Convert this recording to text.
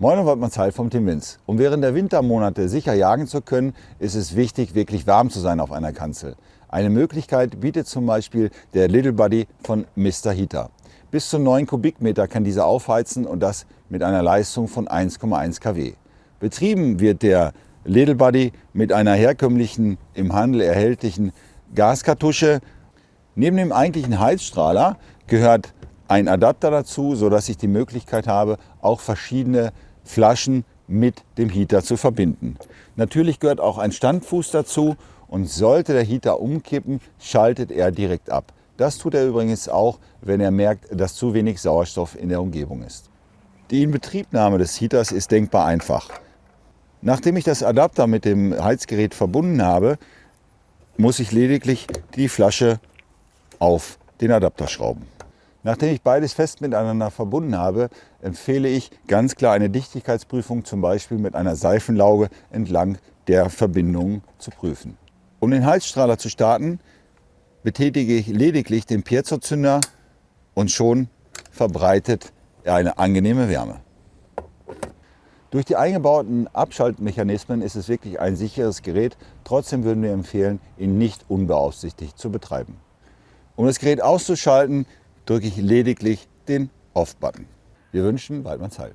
Moin und Waldmanns Heil vom Team Winz. Um während der Wintermonate sicher jagen zu können, ist es wichtig, wirklich warm zu sein auf einer Kanzel. Eine Möglichkeit bietet zum Beispiel der Little Buddy von Mr. Heater. Bis zu 9 Kubikmeter kann dieser aufheizen und das mit einer Leistung von 1,1 kW. Betrieben wird der Little Buddy mit einer herkömmlichen, im Handel erhältlichen Gaskartusche. Neben dem eigentlichen Heizstrahler gehört ein Adapter dazu, sodass ich die Möglichkeit habe, auch verschiedene Flaschen mit dem Heater zu verbinden. Natürlich gehört auch ein Standfuß dazu und sollte der Heater umkippen, schaltet er direkt ab. Das tut er übrigens auch, wenn er merkt, dass zu wenig Sauerstoff in der Umgebung ist. Die Inbetriebnahme des Heaters ist denkbar einfach. Nachdem ich das Adapter mit dem Heizgerät verbunden habe, muss ich lediglich die Flasche auf den Adapter schrauben. Nachdem ich beides fest miteinander verbunden habe, empfehle ich ganz klar eine Dichtigkeitsprüfung, zum Beispiel mit einer Seifenlauge entlang der Verbindungen zu prüfen. Um den Heizstrahler zu starten, betätige ich lediglich den Piezozünder und schon verbreitet er eine angenehme Wärme. Durch die eingebauten Abschaltmechanismen ist es wirklich ein sicheres Gerät. Trotzdem würden wir empfehlen, ihn nicht unbeaufsichtigt zu betreiben. Um das Gerät auszuschalten, drücke ich lediglich den Off-Button. Wir wünschen Waldmanns Heil.